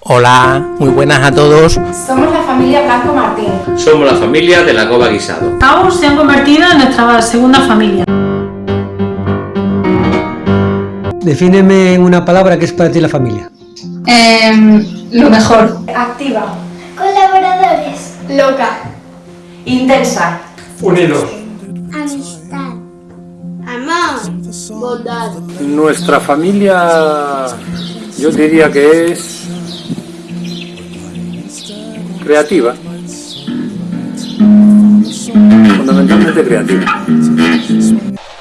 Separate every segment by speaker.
Speaker 1: Hola, muy buenas a todos.
Speaker 2: Somos la familia Blanco Martín.
Speaker 3: Somos la familia de la Cova Guisado.
Speaker 4: Cabo se han convertido en nuestra segunda familia.
Speaker 5: Defíneme en una palabra que es para ti la familia.
Speaker 2: Eh, lo mejor.
Speaker 6: Activa. Colaboradores.
Speaker 2: Loca. Intensa.
Speaker 7: Unidos.
Speaker 6: Amistad. Amor. Bondad.
Speaker 7: Nuestra familia, yo diría que es creativa. Fundamentalmente creativa.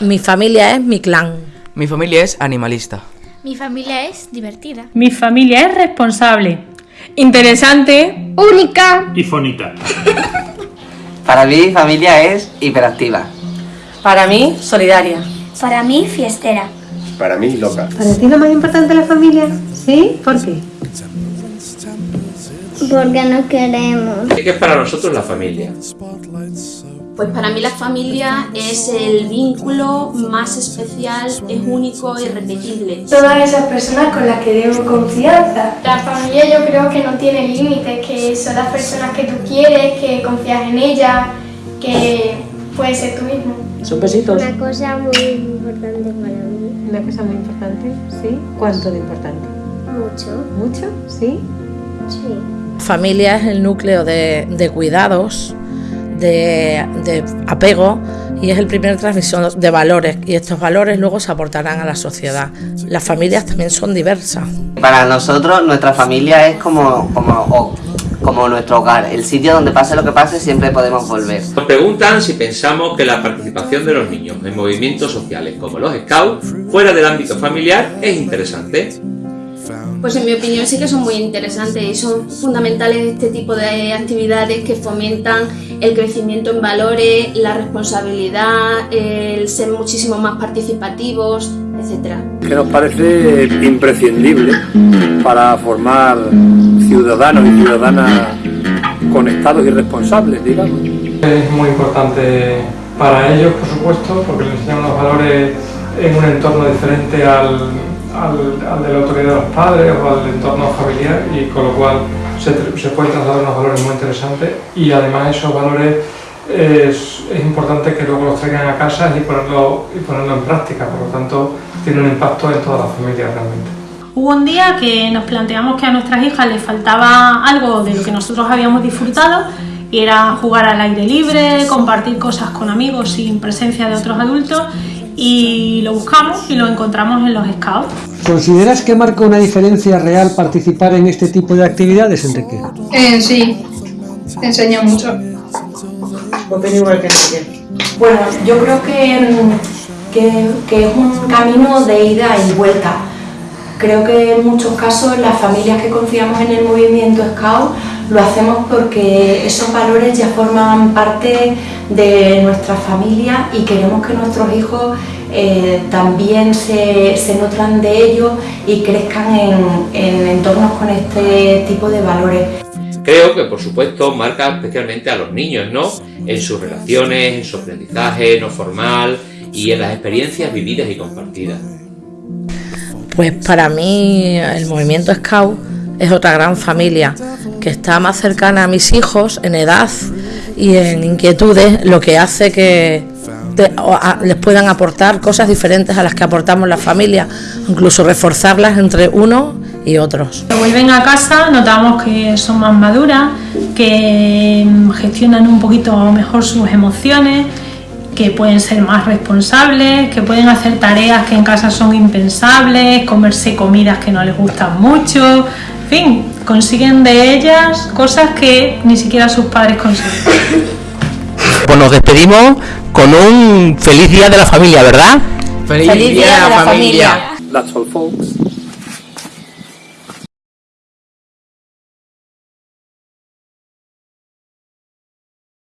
Speaker 8: Mi familia es mi clan.
Speaker 9: Mi familia es animalista.
Speaker 6: Mi familia es divertida.
Speaker 4: Mi familia es responsable, interesante,
Speaker 6: Única.
Speaker 7: Y fonita.
Speaker 9: Para mí, familia es hiperactiva.
Speaker 8: Para mí, solidaria.
Speaker 6: Para mí, fiestera.
Speaker 10: Para mí, loca.
Speaker 11: ¿Para ti lo más importante es la familia? ¿Sí? ¿Por qué?
Speaker 6: Porque no queremos.
Speaker 3: ¿Qué es para nosotros la familia?
Speaker 12: Pues para mí la familia es el vínculo más especial, es único y irrepetible.
Speaker 2: Todas esas personas con las que debo confianza.
Speaker 6: La familia yo creo que no tiene límites, que son las personas que tú quieres, que confías en ellas, que puedes ser tú mismo.
Speaker 9: Son besitos.
Speaker 6: Una cosa muy importante para mí.
Speaker 11: Una cosa muy importante, ¿sí? ¿Cuánto de importante?
Speaker 6: Mucho.
Speaker 11: ¿Mucho? ¿Sí?
Speaker 6: Sí.
Speaker 8: Familia es el núcleo de, de cuidados, de, de apego y es el primer transmisión de valores y estos valores luego se aportarán a la sociedad. Las familias también son diversas.
Speaker 9: Para nosotros, nuestra familia es como, como, como nuestro hogar. El sitio donde pase lo que pase, siempre podemos volver.
Speaker 3: Nos preguntan si pensamos que la participación de los niños en movimientos sociales como los Scouts, fuera del ámbito familiar, es interesante.
Speaker 12: Pues en mi opinión sí que son muy interesantes y son fundamentales este tipo de actividades que fomentan el crecimiento en valores, la responsabilidad, el ser muchísimo más participativos, etcétera.
Speaker 7: Que nos parece imprescindible para formar ciudadanos y ciudadanas conectados y responsables, digamos.
Speaker 13: Es muy importante para ellos, por supuesto, porque les enseñan unos valores en un entorno diferente al, al, al de la autoridad de los padres o al entorno familiar y con lo cual se, se pueden trasladar unos valores muy interesantes y además esos valores es, es importante que luego los traigan a casa y ponerlo, y ponerlo en práctica, por lo tanto tiene un impacto en toda la familia realmente.
Speaker 4: Hubo un día que nos planteamos que a nuestras hijas les faltaba algo de lo que nosotros habíamos disfrutado y era jugar al aire libre, compartir cosas con amigos sin presencia de otros adultos y lo buscamos y lo encontramos en los scouts.
Speaker 5: ¿Consideras que marca una diferencia real participar en este tipo de actividades, Enrique?
Speaker 2: Eh, sí. Te enseña mucho. Bueno, yo creo que, que, que es un camino de ida y vuelta. Creo que en muchos casos las familias que confiamos en el movimiento Scout lo hacemos porque esos valores ya forman parte de nuestra familia y queremos que nuestros hijos eh, también se, se nutran de ellos y crezcan en, en entornos con este tipo de valores.
Speaker 3: Creo que, por supuesto, marca especialmente a los niños, ¿no? En sus relaciones, en su aprendizaje no formal y en las experiencias vividas y compartidas.
Speaker 8: Pues para mí el movimiento Scout es otra gran familia que está más cercana a mis hijos en edad y en inquietudes, lo que hace que te- a- les puedan aportar cosas diferentes a las que aportamos la familia, incluso reforzarlas entre unos y otros.
Speaker 4: Cuando vuelven a casa notamos que son más maduras, que gestionan un poquito mejor sus emociones, que pueden ser más responsables, que pueden hacer tareas que en casa son impensables, comerse comidas que no les gustan mucho, en fin, consiguen de ellas cosas que ni siquiera sus padres consiguen.
Speaker 1: Pues nos despedimos con un feliz día de la familia, ¿verdad?
Speaker 8: Feliz día de la familia.
Speaker 7: That's all, folks.